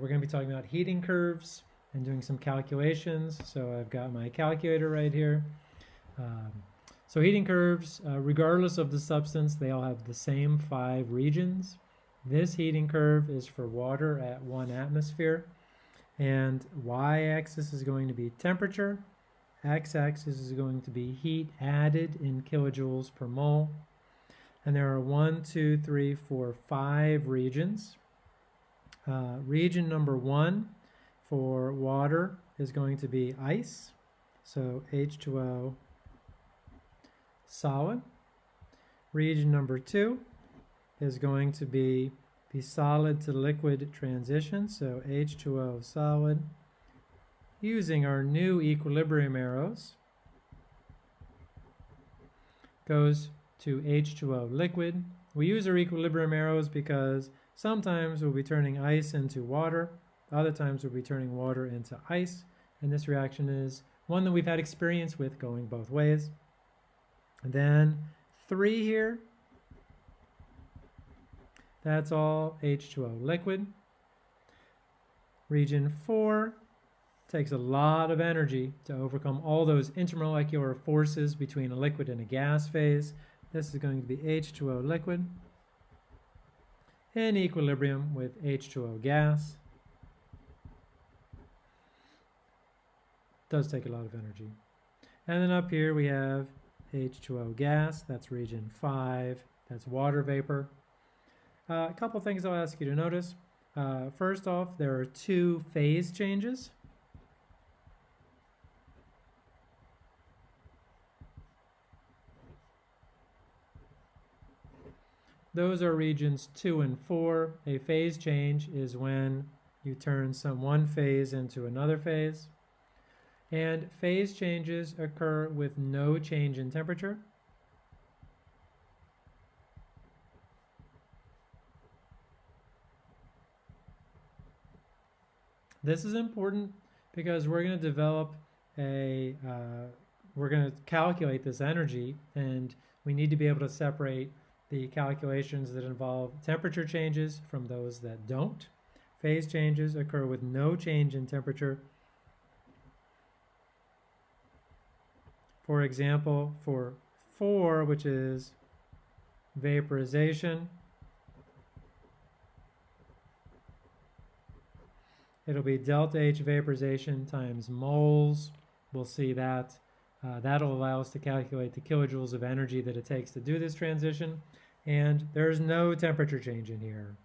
we're going to be talking about heating curves and doing some calculations. So I've got my calculator right here. Um, so heating curves, uh, regardless of the substance, they all have the same five regions. This heating curve is for water at one atmosphere. And y-axis is going to be temperature. X-axis is going to be heat added in kilojoules per mole. And there are one, two, three, four, five regions. Uh, region number one for water is going to be ice. So H2O solid. Region number two is going to be the solid to liquid transition. So H2O solid using our new equilibrium arrows goes to H2O liquid. We use our equilibrium arrows because sometimes we'll be turning ice into water, other times we'll be turning water into ice, and this reaction is one that we've had experience with going both ways. And then three here, that's all H2O liquid. Region four takes a lot of energy to overcome all those intermolecular forces between a liquid and a gas phase. This is going to be H2O liquid in equilibrium with H2O gas. Does take a lot of energy. And then up here we have H2O gas, that's region 5, that's water vapor. Uh, a couple things I'll ask you to notice. Uh, first off, there are two phase changes. Those are regions two and four. A phase change is when you turn some one phase into another phase. And phase changes occur with no change in temperature. This is important because we're going to develop a, uh, we're going to calculate this energy and we need to be able to separate the calculations that involve temperature changes from those that don't. Phase changes occur with no change in temperature. For example, for 4, which is vaporization, it'll be delta H vaporization times moles. We'll see that. Uh, that'll allow us to calculate the kilojoules of energy that it takes to do this transition. And there's no temperature change in here.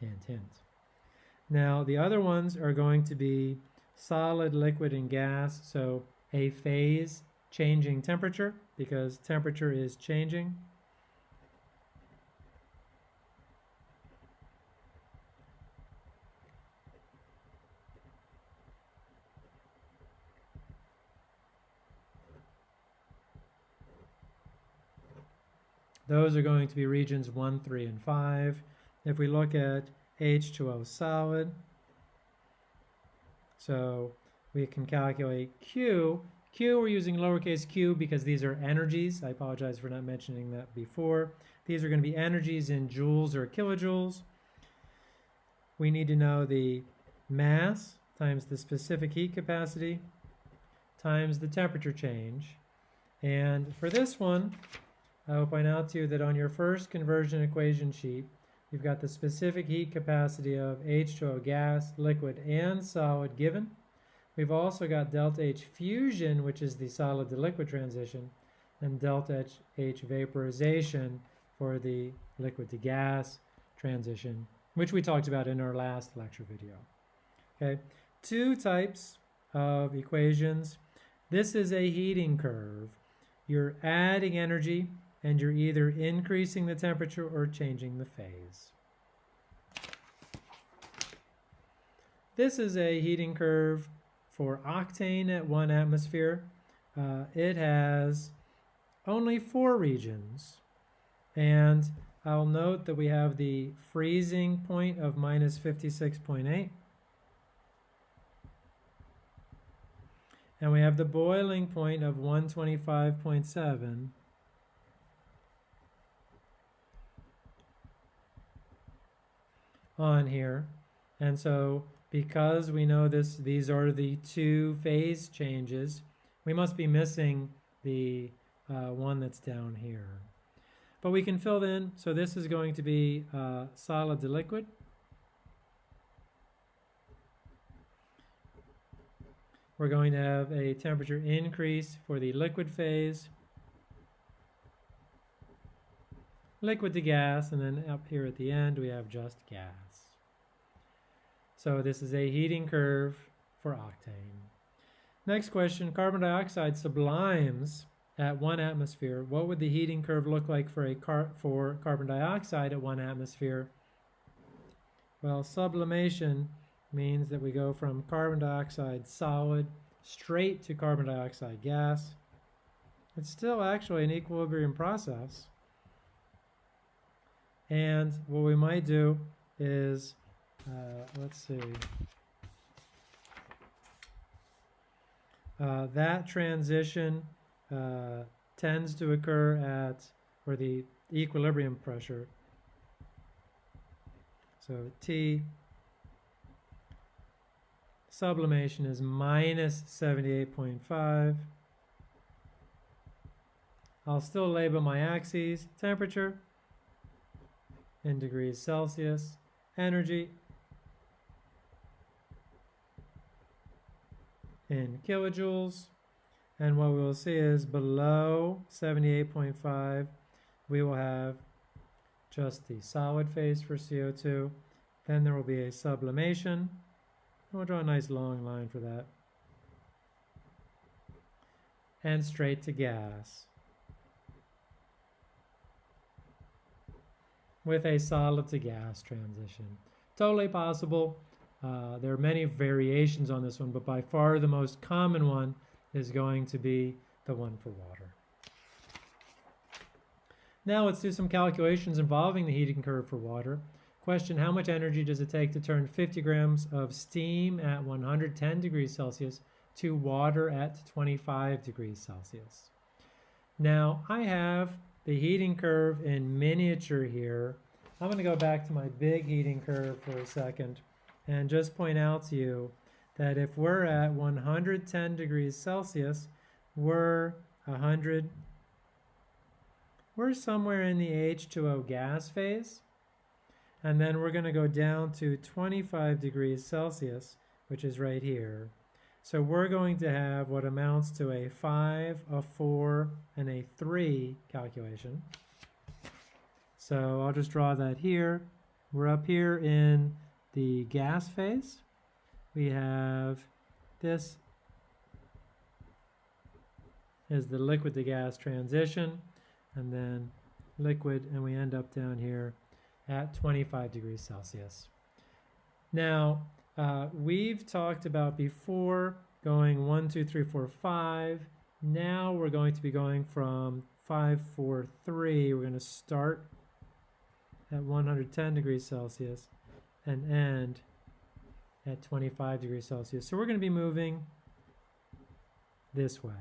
Hint, hint. Now, the other ones are going to be solid, liquid, and gas. So a phase changing temperature because temperature is changing. Those are going to be regions 1, 3, and 5. If we look at H2O solid, so we can calculate Q. Q, we're using lowercase q because these are energies. I apologize for not mentioning that before. These are going to be energies in joules or kilojoules. We need to know the mass times the specific heat capacity times the temperature change. And for this one, I will point out to you that on your first conversion equation sheet, you've got the specific heat capacity of H2O gas, liquid, and solid given. We've also got delta H fusion, which is the solid to liquid transition, and delta H vaporization for the liquid to gas transition, which we talked about in our last lecture video. Okay, two types of equations. This is a heating curve. You're adding energy and you're either increasing the temperature or changing the phase. This is a heating curve for octane at one atmosphere. Uh, it has only four regions. And I'll note that we have the freezing point of minus 56.8. And we have the boiling point of 125.7. on here. And so because we know this, these are the two phase changes, we must be missing the uh, one that's down here. But we can fill in, so this is going to be uh, solid to liquid. We're going to have a temperature increase for the liquid phase. Liquid to gas, and then up here at the end we have just gas. So this is a heating curve for octane. Next question, carbon dioxide sublimes at one atmosphere. What would the heating curve look like for, a car for carbon dioxide at one atmosphere? Well, sublimation means that we go from carbon dioxide solid straight to carbon dioxide gas. It's still actually an equilibrium process. And what we might do is, uh, let's see, uh, that transition uh, tends to occur at, or the equilibrium pressure. So T sublimation is minus 78.5. I'll still label my axes, temperature in degrees Celsius, energy in kilojoules, and what we will see is below 78.5, we will have just the solid phase for CO2. Then there will be a sublimation. We'll draw a nice long line for that. And straight to gas. With a solid to gas transition. Totally possible. Uh, there are many variations on this one, but by far the most common one is going to be the one for water. Now let's do some calculations involving the heating curve for water. Question, how much energy does it take to turn 50 grams of steam at 110 degrees Celsius to water at 25 degrees Celsius? Now I have the heating curve in miniature here. I'm going to go back to my big heating curve for a second and just point out to you that if we're at 110 degrees Celsius, we're 100, we're somewhere in the H2O gas phase. And then we're going to go down to 25 degrees Celsius, which is right here. So we're going to have what amounts to a 5, a 4, and a 3 calculation. So I'll just draw that here. We're up here in the gas phase we have this is the liquid to gas transition and then liquid and we end up down here at 25 degrees Celsius. Now uh, we've talked about before going 1, 2, 3, 4, 5. Now we're going to be going from 5, 4, 3. We're going to start at 110 degrees Celsius and end at 25 degrees Celsius. So we're going to be moving this way.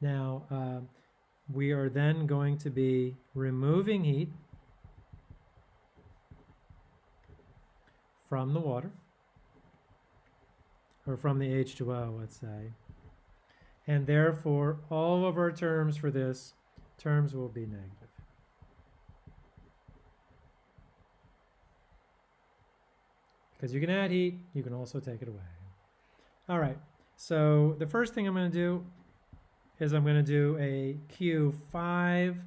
Now, uh, we are then going to be removing heat from the water, or from the H2O, let's say. And therefore, all of our terms for this, terms will be negative. Because you can add heat, you can also take it away. All right, so the first thing I'm going to do is I'm going to do a Q5.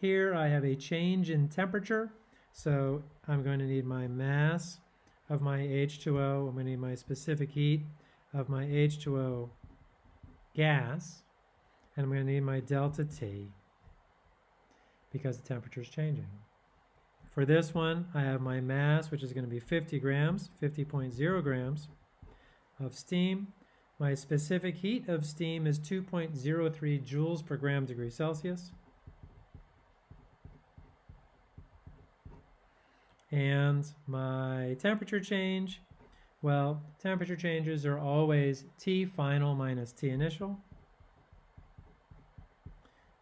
Here I have a change in temperature, so I'm going to need my mass of my H2O. I'm going to need my specific heat of my H2O gas, and I'm going to need my delta T because the temperature is changing. For this one, I have my mass, which is going to be 50 grams, 50.0 grams of steam. My specific heat of steam is 2.03 joules per gram degree Celsius. And my temperature change, well, temperature changes are always T final minus T initial.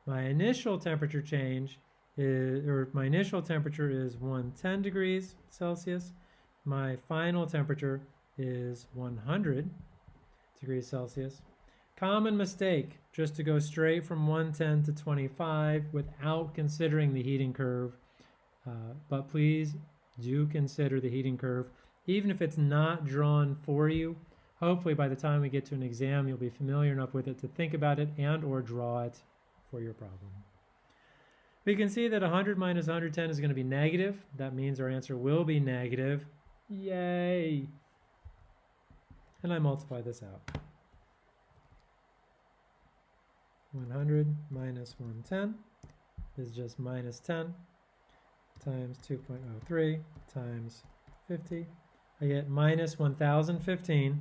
My initial temperature change is, or my initial temperature is 110 degrees Celsius. my final temperature is 100 degrees Celsius. Common mistake, just to go straight from 110 to 25 without considering the heating curve. Uh, but please do consider the heating curve, even if it's not drawn for you. Hopefully by the time we get to an exam, you'll be familiar enough with it to think about it and or draw it for your problem. We can see that 100 minus 110 is going to be negative. That means our answer will be negative. Yay! And I multiply this out. 100 minus 110 is just minus 10 times 2.03 times 50. I get minus 1015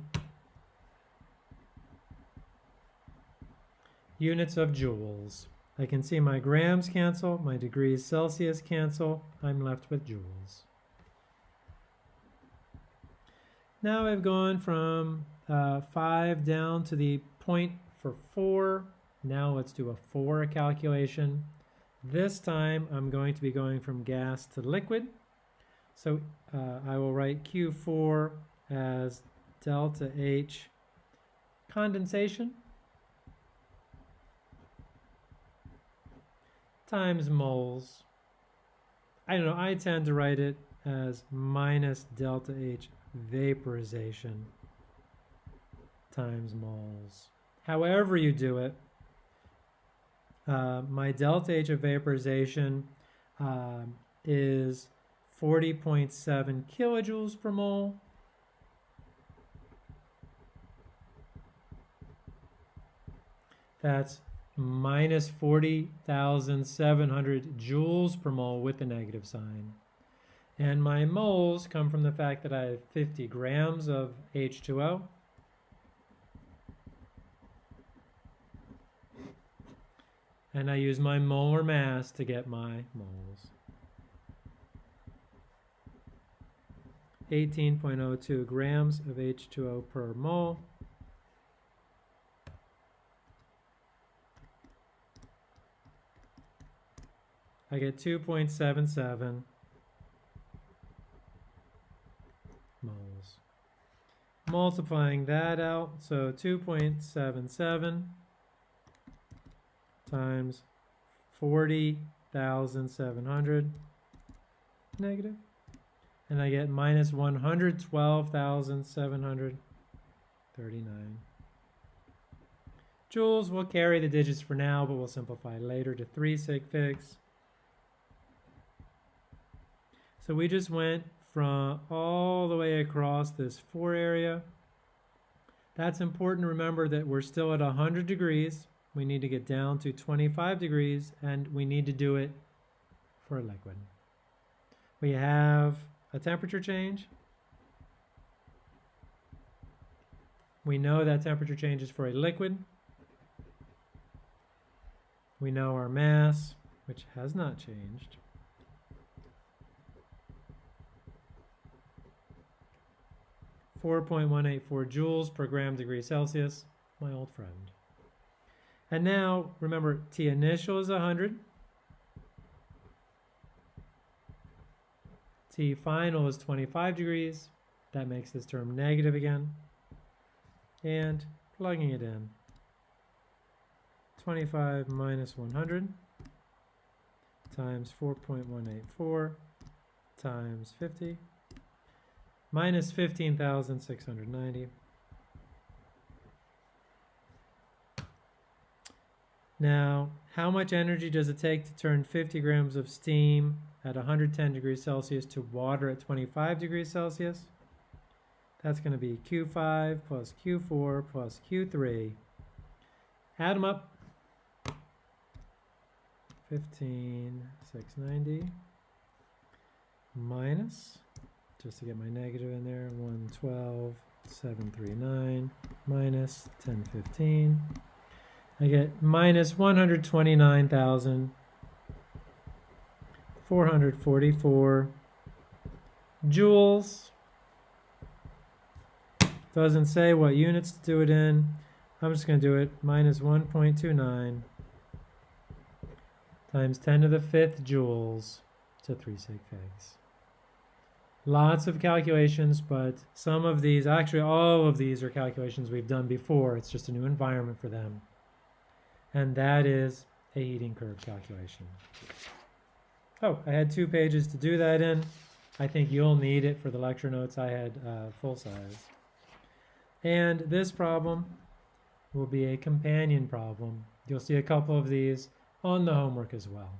units of joules. I can see my grams cancel, my degrees Celsius cancel, I'm left with joules. Now I've gone from uh, 5 down to the point for 4. Now let's do a 4 calculation. This time I'm going to be going from gas to liquid. So uh, I will write Q4 as delta H condensation times moles. I don't know, I tend to write it as minus delta H vaporization times moles. However you do it, uh, my delta H of vaporization uh, is 40.7 kilojoules per mole. That's minus 40,700 joules per mole with the negative sign. And my moles come from the fact that I have 50 grams of H2O. And I use my molar mass to get my moles. 18.02 grams of H2O per mole. I get 2.77 moles. Multiplying that out, so 2.77 times 40,700 negative, and I get minus 112,739. Joules will carry the digits for now, but we'll simplify later to 3 sig figs. So we just went from all the way across this 4 area. That's important to remember that we're still at 100 degrees. We need to get down to 25 degrees and we need to do it for a liquid. We have a temperature change. We know that temperature change is for a liquid. We know our mass, which has not changed. Four point one eight four joules per gram degree Celsius, my old friend. And now, remember, T initial is 100. T final is 25 degrees. That makes this term negative again. And plugging it in. 25 minus 100 times 4.184 times 50 minus 15,690 Now, how much energy does it take to turn 50 grams of steam at 110 degrees Celsius to water at 25 degrees Celsius? That's going to be Q5 plus Q4 plus Q3. Add them up. 15,690 minus, just to get my negative in there, 112,739 minus 1015. I get minus 129,444 joules. Doesn't say what units to do it in. I'm just going to do it minus 1.29 times 10 to the fifth joules to 3 sig figs. Lots of calculations, but some of these, actually all of these are calculations we've done before. It's just a new environment for them. And that is a heating curve calculation. Oh, I had two pages to do that in. I think you'll need it for the lecture notes. I had uh, full size. And this problem will be a companion problem. You'll see a couple of these on the homework as well.